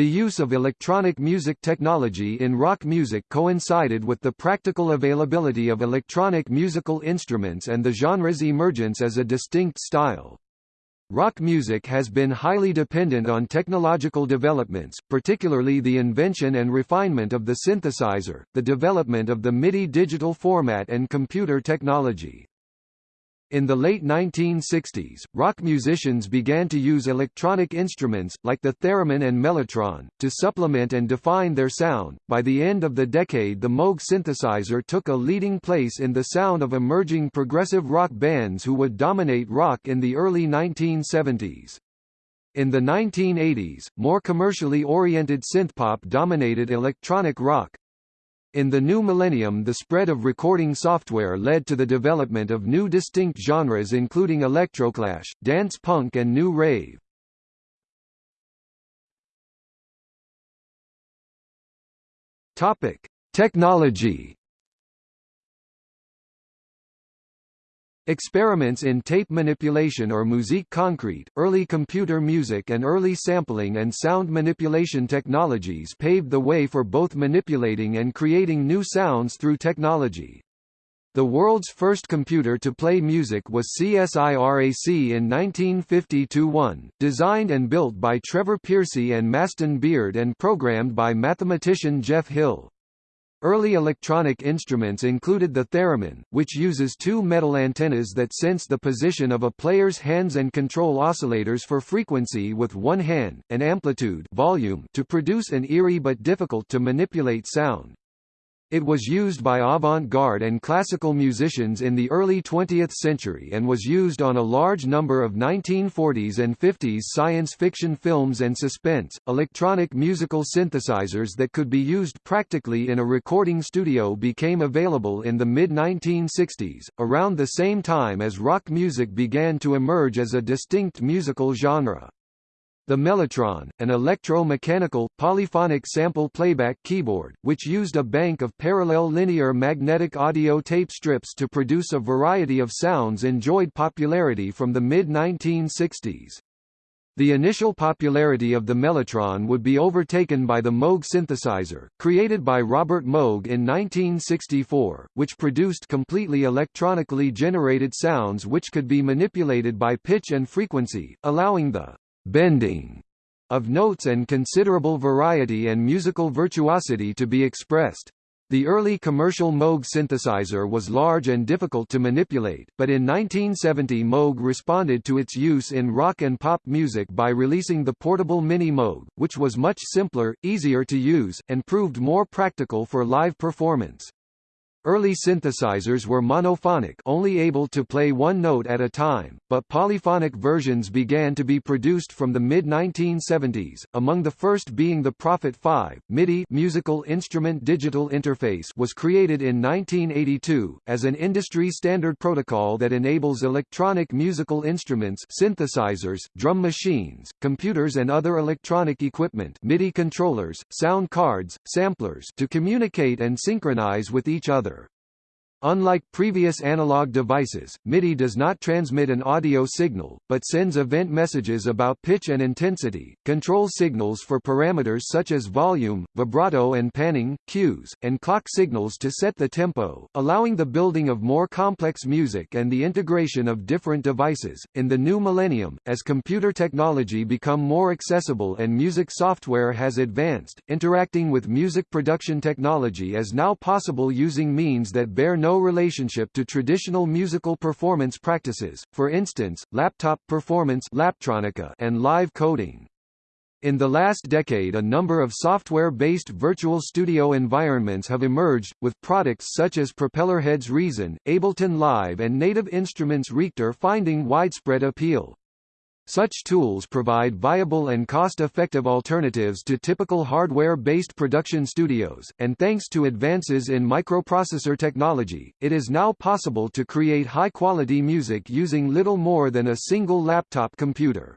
The use of electronic music technology in rock music coincided with the practical availability of electronic musical instruments and the genre's emergence as a distinct style. Rock music has been highly dependent on technological developments, particularly the invention and refinement of the synthesizer, the development of the MIDI digital format and computer technology. In the late 1960s, rock musicians began to use electronic instruments, like the theremin and mellotron, to supplement and define their sound. By the end of the decade, the Moog synthesizer took a leading place in the sound of emerging progressive rock bands who would dominate rock in the early 1970s. In the 1980s, more commercially oriented synthpop dominated electronic rock, in the new millennium the spread of recording software led to the development of new distinct genres including electroclash, dance punk and new rave. Topic: Technology Experiments in tape manipulation or musique concrete, early computer music and early sampling and sound manipulation technologies paved the way for both manipulating and creating new sounds through technology. The world's first computer to play music was CSIRAC in 1950-1, designed and built by Trevor Pearcey and Maston Beard and programmed by mathematician Geoff Hill. Early electronic instruments included the theremin, which uses two metal antennas that sense the position of a player's hands and control oscillators for frequency with one hand, and amplitude volume to produce an eerie but difficult to manipulate sound. It was used by avant-garde and classical musicians in the early 20th century and was used on a large number of 1940s and 50s science fiction films and suspense. Electronic musical synthesizers that could be used practically in a recording studio became available in the mid-1960s, around the same time as rock music began to emerge as a distinct musical genre. The Mellotron, an electro-mechanical, polyphonic sample playback keyboard, which used a bank of parallel linear magnetic audio tape strips to produce a variety of sounds enjoyed popularity from the mid-1960s. The initial popularity of the Mellotron would be overtaken by the Moog synthesizer, created by Robert Moog in 1964, which produced completely electronically generated sounds which could be manipulated by pitch and frequency, allowing the bending of notes and considerable variety and musical virtuosity to be expressed. The early commercial Moog synthesizer was large and difficult to manipulate, but in 1970 Moog responded to its use in rock and pop music by releasing the portable Mini Moog, which was much simpler, easier to use, and proved more practical for live performance. Early synthesizers were monophonic only able to play one note at a time, but polyphonic versions began to be produced from the mid-1970s, among the first being the Prophet 5. MIDI musical instrument digital interface was created in 1982, as an industry-standard protocol that enables electronic musical instruments synthesizers, drum machines, computers and other electronic equipment MIDI controllers, sound cards, samplers to communicate and synchronize with each other. Unlike previous analog devices, MIDI does not transmit an audio signal, but sends event messages about pitch and intensity, control signals for parameters such as volume, vibrato and panning, cues, and clock signals to set the tempo, allowing the building of more complex music and the integration of different devices. In the new millennium, as computer technology become more accessible and music software has advanced, interacting with music production technology is now possible using means that bear no no relationship to traditional musical performance practices, for instance, laptop performance and live coding. In the last decade a number of software-based virtual studio environments have emerged, with products such as Propellerhead's Reason, Ableton Live and Native Instruments Reaktor finding widespread appeal. Such tools provide viable and cost-effective alternatives to typical hardware-based production studios, and thanks to advances in microprocessor technology, it is now possible to create high-quality music using little more than a single laptop computer.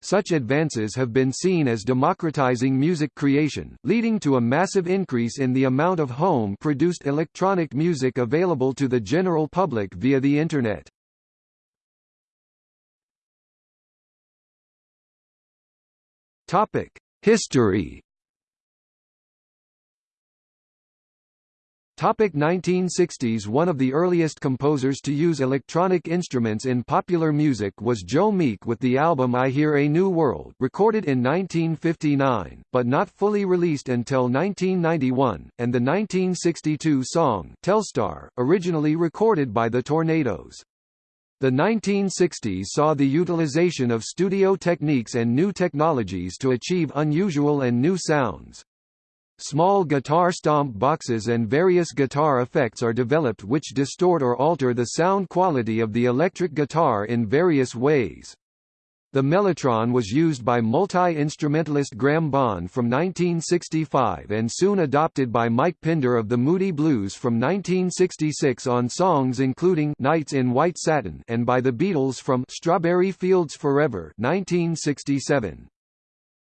Such advances have been seen as democratizing music creation, leading to a massive increase in the amount of home-produced electronic music available to the general public via the Internet. Topic: History Topic 1960s One of the earliest composers to use electronic instruments in popular music was Joe Meek with the album I Hear a New World recorded in 1959, but not fully released until 1991, and the 1962 song Telstar, originally recorded by the Tornadoes. The 1960s saw the utilization of studio techniques and new technologies to achieve unusual and new sounds. Small guitar stomp boxes and various guitar effects are developed which distort or alter the sound quality of the electric guitar in various ways. The mellotron was used by multi-instrumentalist Graham Bond from 1965 and soon adopted by Mike Pinder of the Moody Blues from 1966 on songs including Nights in White Satin and by the Beatles from Strawberry Fields Forever 1967.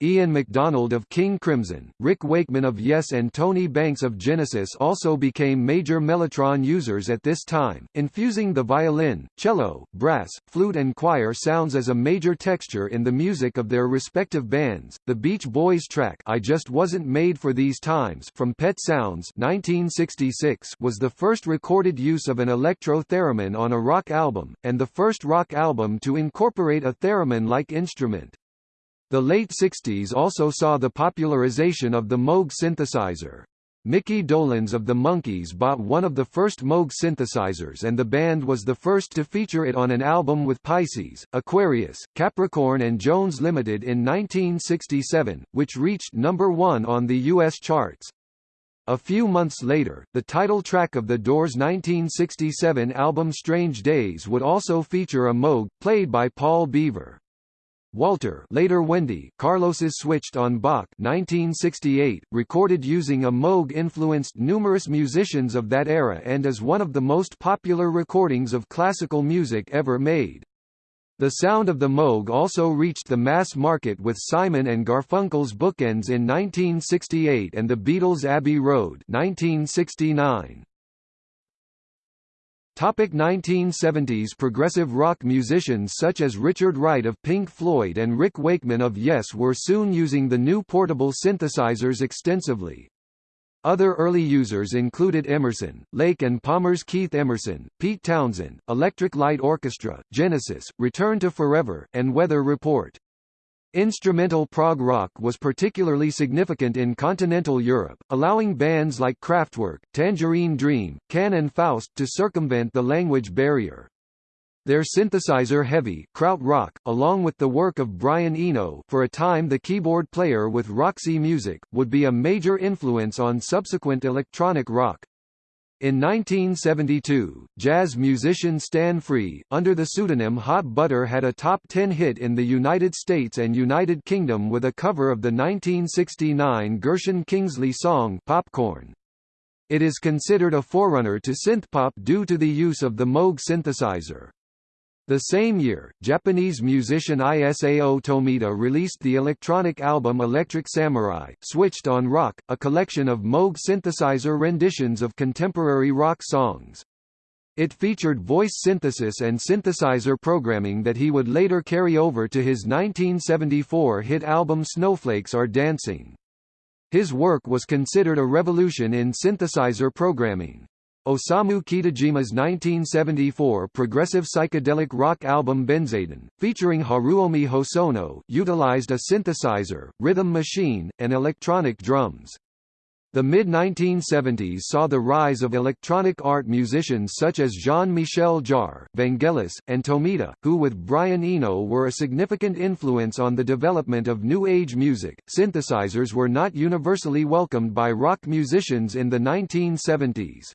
Ian MacDonald of King Crimson, Rick Wakeman of Yes and Tony Banks of Genesis also became major mellotron users at this time, infusing the violin, cello, brass, flute and choir sounds as a major texture in the music of their respective bands. The Beach Boys track I Just Wasn't Made for These Times from Pet Sounds 1966 was the first recorded use of an electro theremin on a rock album, and the first rock album to incorporate a theremin-like instrument. The late 60s also saw the popularization of the Moog synthesizer. Mickey Dolenz of the Monkees bought one of the first Moog synthesizers and the band was the first to feature it on an album with Pisces, Aquarius, Capricorn and Jones Limited in 1967, which reached number one on the U.S. charts. A few months later, the title track of the Doors' 1967 album Strange Days would also feature a Moog, played by Paul Beaver. Walter later Wendy Carlos's Switched on Bach 1968, recorded using a Moog influenced numerous musicians of that era and is one of the most popular recordings of classical music ever made. The sound of the Moog also reached the mass market with Simon and Garfunkel's Bookends in 1968 and the Beatles' Abbey Road 1969. Topic 1970s Progressive rock musicians such as Richard Wright of Pink Floyd and Rick Wakeman of Yes were soon using the new portable synthesizers extensively. Other early users included Emerson, Lake and Palmer's Keith Emerson, Pete Townshend, Electric Light Orchestra, Genesis, Return to Forever, and Weather Report. Instrumental prog rock was particularly significant in continental Europe, allowing bands like Kraftwerk, Tangerine Dream, Can and Faust to circumvent the language barrier. Their synthesizer-heavy krautrock, along with the work of Brian Eno for a time the keyboard player with Roxy Music, would be a major influence on subsequent electronic rock. In 1972, jazz musician Stan Free, under the pseudonym Hot Butter had a top 10 hit in the United States and United Kingdom with a cover of the 1969 Gershon Kingsley song Popcorn. It is considered a forerunner to synthpop due to the use of the Moog synthesizer. The same year, Japanese musician Isao Tomita released the electronic album Electric Samurai, Switched on Rock, a collection of Moog synthesizer renditions of contemporary rock songs. It featured voice synthesis and synthesizer programming that he would later carry over to his 1974 hit album Snowflakes Are Dancing. His work was considered a revolution in synthesizer programming. Osamu Kitajima's 1974 progressive psychedelic rock album Benzaiten, featuring Haruomi Hosono, utilized a synthesizer, rhythm machine, and electronic drums. The mid-1970s saw the rise of electronic art musicians such as Jean-Michel Jarre, Vangelis, and Tomita, who with Brian Eno were a significant influence on the development of New Age music. Synthesizers were not universally welcomed by rock musicians in the 1970s.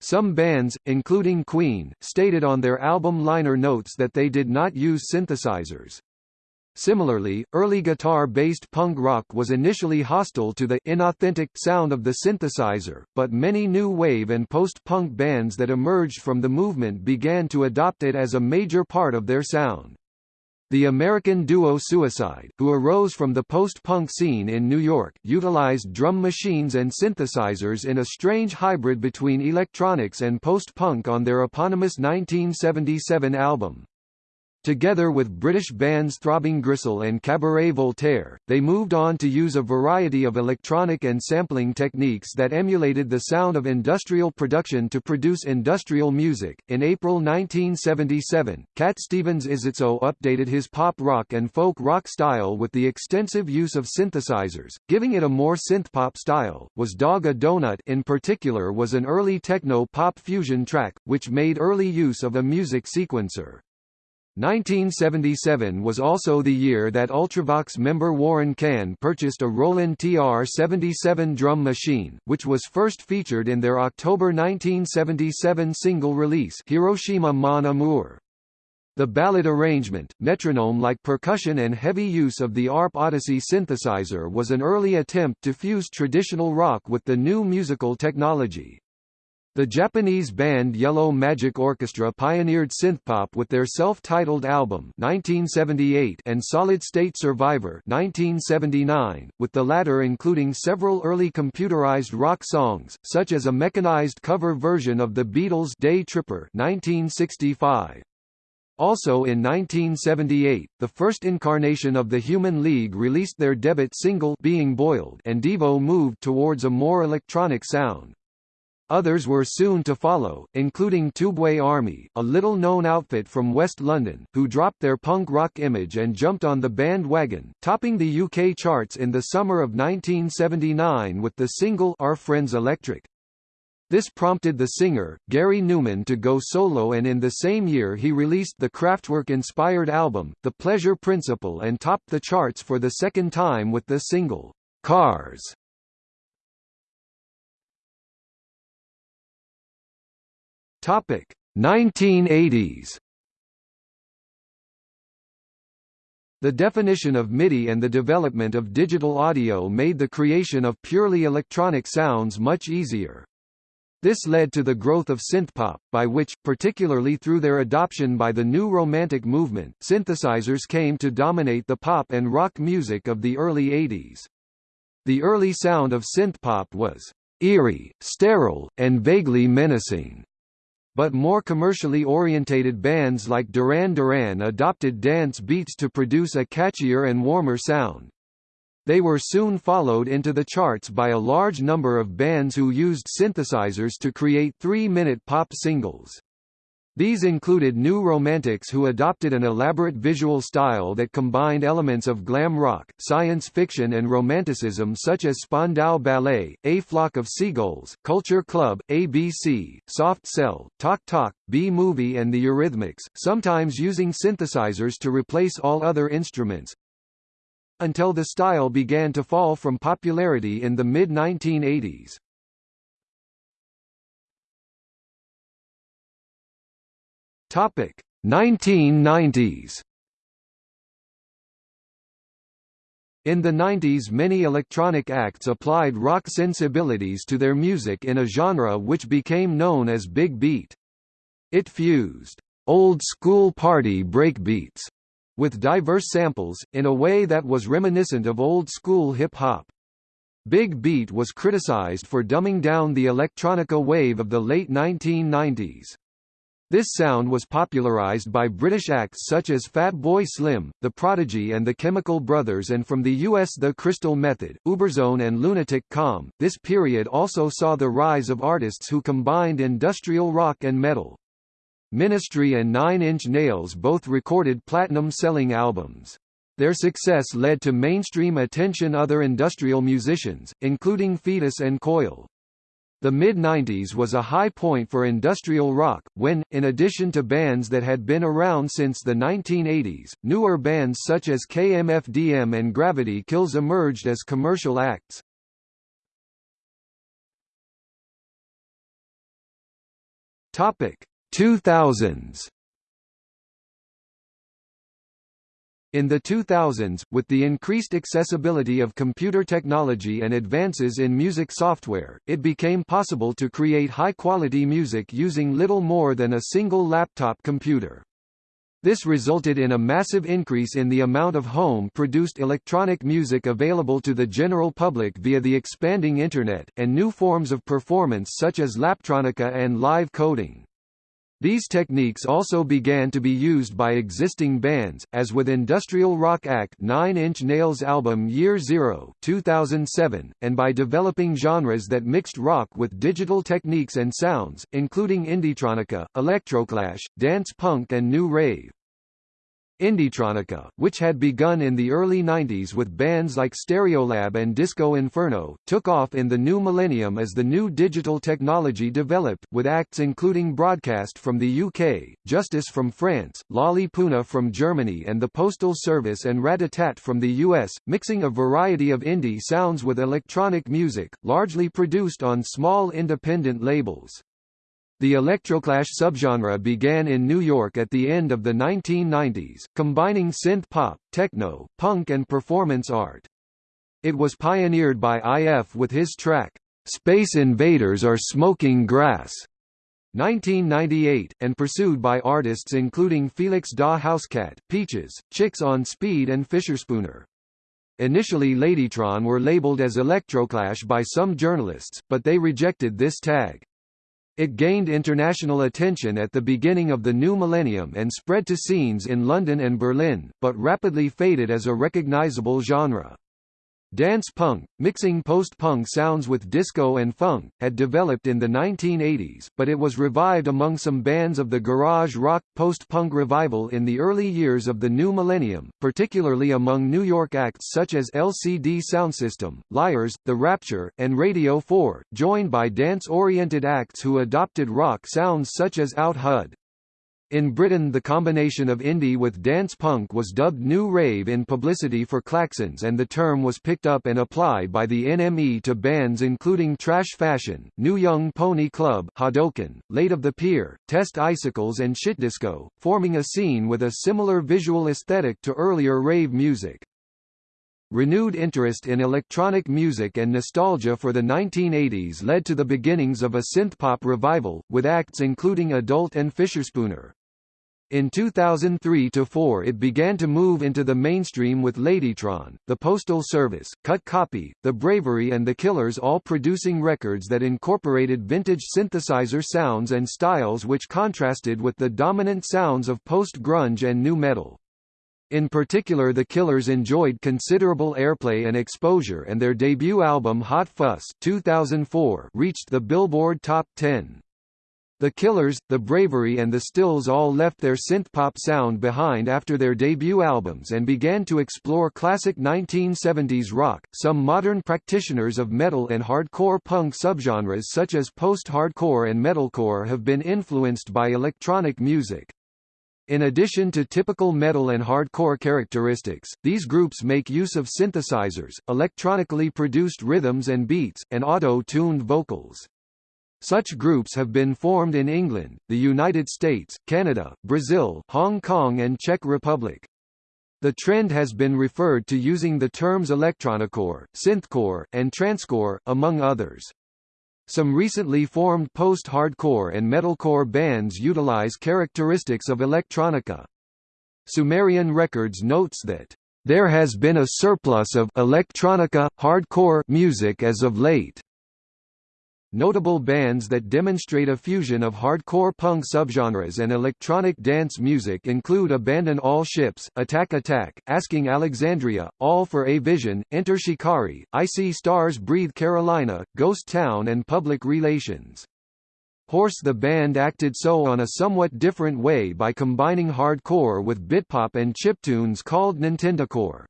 Some bands, including Queen, stated on their album liner notes that they did not use synthesizers. Similarly, early guitar-based punk rock was initially hostile to the inauthentic sound of the synthesizer, but many new wave and post-punk bands that emerged from the movement began to adopt it as a major part of their sound. The American duo Suicide, who arose from the post-punk scene in New York, utilized drum machines and synthesizers in a strange hybrid between electronics and post-punk on their eponymous 1977 album. Together with British bands Throbbing Gristle and Cabaret Voltaire, they moved on to use a variety of electronic and sampling techniques that emulated the sound of industrial production to produce industrial music. In April 1977, Cat Stevens Izitso updated his pop rock and folk rock style with the extensive use of synthesizers, giving it a more synth-pop style. Was Dog a Donut in particular was an early techno pop fusion track, which made early use of a music sequencer. 1977 was also the year that Ultravox member Warren Cann purchased a Roland TR-77 drum machine, which was first featured in their October 1977 single release Hiroshima Mon Amour. The ballad arrangement, metronome-like percussion and heavy use of the ARP Odyssey synthesizer was an early attempt to fuse traditional rock with the new musical technology. The Japanese band Yellow Magic Orchestra pioneered synthpop with their self-titled album 1978 and Solid State Survivor 1979, with the latter including several early computerized rock songs, such as a mechanized cover version of the Beatles' Day Tripper 1965. Also in 1978, the first incarnation of the Human League released their debut single Being Boiled and Devo moved towards a more electronic sound. Others were soon to follow, including Tubeway Army, a little-known outfit from West London, who dropped their punk rock image and jumped on the bandwagon, topping the UK charts in the summer of 1979 with the single Our Friends Electric. This prompted the singer, Gary Numan to go solo and in the same year he released the Kraftwerk-inspired album, The Pleasure Principle and topped the charts for the second time with the single, Cars. Topic 1980s. The definition of MIDI and the development of digital audio made the creation of purely electronic sounds much easier. This led to the growth of synthpop, by which, particularly through their adoption by the new Romantic movement, synthesizers came to dominate the pop and rock music of the early 80s. The early sound of synthpop was eerie, sterile, and vaguely menacing. But more commercially orientated bands like Duran Duran adopted dance beats to produce a catchier and warmer sound. They were soon followed into the charts by a large number of bands who used synthesizers to create three-minute pop singles. These included New Romantics who adopted an elaborate visual style that combined elements of glam rock, science fiction and romanticism such as Spandau Ballet, A Flock of Seagulls, Culture Club, ABC, Soft Cell, Talk Talk, B-Movie and the Eurythmics, sometimes using synthesizers to replace all other instruments, until the style began to fall from popularity in the mid-1980s. Topic 1990s. In the 90s many electronic acts applied rock sensibilities to their music in a genre which became known as big beat. It fused old-school party breakbeats with diverse samples, in a way that was reminiscent of old-school hip-hop. Big Beat was criticized for dumbing down the electronica wave of the late 1990s. This sound was popularized by British acts such as Fatboy Slim, The Prodigy and the Chemical Brothers and from the US The Crystal Method, Uberzone and Lunatic Calm. This period also saw the rise of artists who combined industrial rock and metal. Ministry and Nine Inch Nails both recorded platinum-selling albums. Their success led to mainstream attention other industrial musicians, including Foetus and Coil. The mid-90s was a high point for industrial rock, when, in addition to bands that had been around since the 1980s, newer bands such as KMFDM and Gravity Kills emerged as commercial acts. Topic 2000s In the 2000s, with the increased accessibility of computer technology and advances in music software, it became possible to create high-quality music using little more than a single laptop computer. This resulted in a massive increase in the amount of home-produced electronic music available to the general public via the expanding Internet, and new forms of performance such as laptronica and live coding. These techniques also began to be used by existing bands, as with Industrial Rock Act Nine Inch Nails album Year Zero 2007, and by developing genres that mixed rock with digital techniques and sounds, including Indietronica, Electroclash, dance punk and new rave. Indietronica, which had begun in the early 90s with bands like Stereolab and Disco Inferno, took off in the new millennium as the new digital technology developed, with acts including Broadcast from the UK, Justice from France, Lali Puna from Germany and the Postal Service and Ratatat from the US, mixing a variety of indie sounds with electronic music, largely produced on small independent labels. The electroclash subgenre began in New York at the end of the 1990s, combining synth-pop, techno, punk and performance art. It was pioneered by IF with his track, "'Space Invaders Are Smoking Grass' 1998, and pursued by artists including Felix da Housecat, Peaches, Chicks on Speed and Fischerspooner. Initially Ladytron were labeled as Electroclash by some journalists, but they rejected this tag. It gained international attention at the beginning of the new millennium and spread to scenes in London and Berlin, but rapidly faded as a recognizable genre. Dance punk, mixing post-punk sounds with disco and funk, had developed in the 1980s, but it was revived among some bands of the garage rock post-punk revival in the early years of the new millennium, particularly among New York acts such as LCD Sound System, Liars, The Rapture, and Radio 4, joined by dance-oriented acts who adopted rock sounds such as Out Hud. In Britain the combination of indie with dance punk was dubbed New Rave in publicity for Klaxons and the term was picked up and applied by the NME to bands including Trash Fashion, New Young Pony Club, Hadouken, Late of the Pier, Test Icicles and Shitdisco, forming a scene with a similar visual aesthetic to earlier rave music. Renewed interest in electronic music and nostalgia for the 1980s led to the beginnings of a synthpop revival, with acts including Adult and Fischerspooner. In 2003–4 it began to move into the mainstream with Ladytron, The Postal Service, Cut Copy, The Bravery and The Killers all producing records that incorporated vintage synthesizer sounds and styles which contrasted with the dominant sounds of post-grunge and nu metal. In particular The Killers enjoyed considerable airplay and exposure and their debut album Hot Fuss 2004 reached the Billboard Top 10. The Killers, The Bravery and The Stills all left their synthpop sound behind after their debut albums and began to explore classic 1970s rock. Some modern practitioners of metal and hardcore punk subgenres such as post-hardcore and metalcore have been influenced by electronic music. In addition to typical metal and hardcore characteristics, these groups make use of synthesizers, electronically produced rhythms and beats, and auto-tuned vocals. Such groups have been formed in England, the United States, Canada, Brazil, Hong Kong and Czech Republic. The trend has been referred to using the terms electronicore, synthcore, and transcore, among others. Some recently formed post-hardcore and metalcore bands utilize characteristics of electronica. Sumerian Records notes that, "...there has been a surplus of electronica, hardcore music as of late." Notable bands that demonstrate a fusion of hardcore punk subgenres and electronic dance music include Abandon All Ships, Attack Attack, Asking Alexandria, All for a Vision, Enter Shikari, I See Stars Breathe Carolina, Ghost Town and Public Relations. Horse the band acted so on a somewhat different way by combining hardcore with bitpop and chiptunes called Nintendocore.